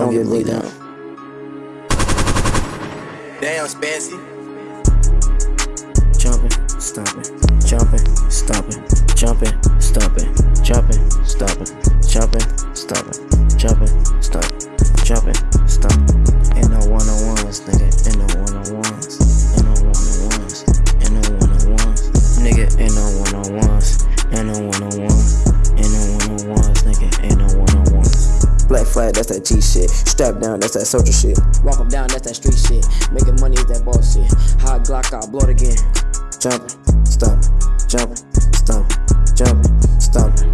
don't get laid down. Damn, Spancy. Jumping, stomping, jumping, stomping, jumping, stomping, jumping, stomping, jumping, stomping, jumping, stomping, jumping, stomping. In the one on ones, nigga. In the one on ones. In the one on ones. In the one on ones. Nigga, in the one on ones. In the one on ones. Black flag, that's that G shit. Strap down, that's that soldier shit. Walk Walk 'em down, that's that street shit. Making money is that boss shit. Hot Glock, I'll blow it again. Jumping, stomping, jumping, stomping, jumping, stomping.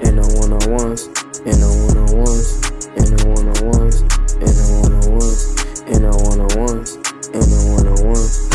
In the one on ones, in the one on ones, in the one on ones, in the one on ones, in the one on ones, in the one on ones.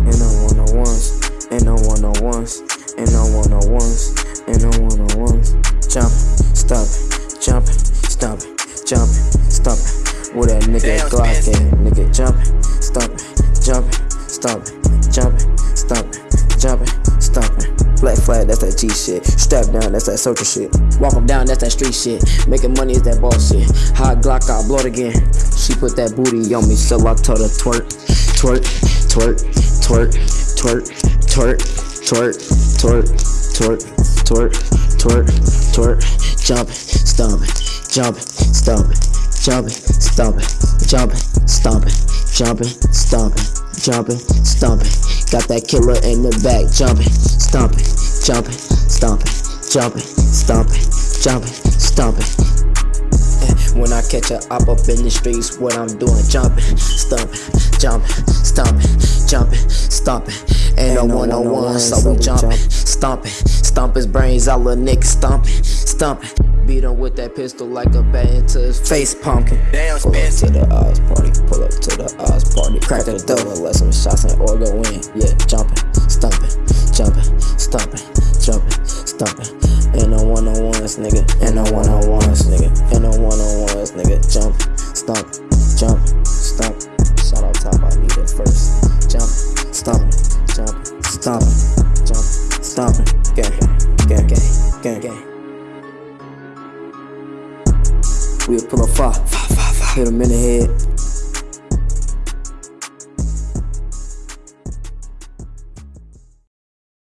In the one on ones, in the one on ones, in the one on ones, in the one on ones. Jumping, stomping, jumping, stomping, jumping, stomping. With that nigga Damn, Glock in, nigga jumping, stomping, jumping, stomping, jumping, stomping, jumping, stomping. Black flag, that's that G shit. Strap down, that's that soldier shit. Walk 'em down, that's that street shit. Making money is that boss shit. Hot Glock, I'll blow it again. She put that booty on me, so I told her twerk, twerk, twerk, twerk, twerk, twerk, twerk, twerk, twerk, twerk, twerk, twerk, twerk, jumping, stomping, jumping, stomping, jumping, stomping, jumping, stomping, jumping, stomping, jumping, stomping. Got that killer in the back, jumping, stomping, jumping, stomping, jumping, stomping, jumping, stomping. When I catch a op up in the streets, what I'm doing, jumping, stumping, jumping, stomping, jumping, stomping. Ain't no one on one, so we jumping, stomping, stomp his brains out, little nigga stomping, stomping. Beat him with that pistol like a bat into his face, pumpkin. Damn, Pull up to the Oz party, pull up to the Oz party. Crack the door let some shots in or go in. Yeah, jumping, stumping, jumping, stomping, jumping, stomping. In the one on ones, nigga. In the one on ones, nigga. In the one on ones, nigga. Jump, stomp, jump, stomp. Shout out top, I need it first. Jump, stomp, jump, stomp, jump, stomping. Gang, gang, gang, gang. We'll pull a fire, hit him in the head,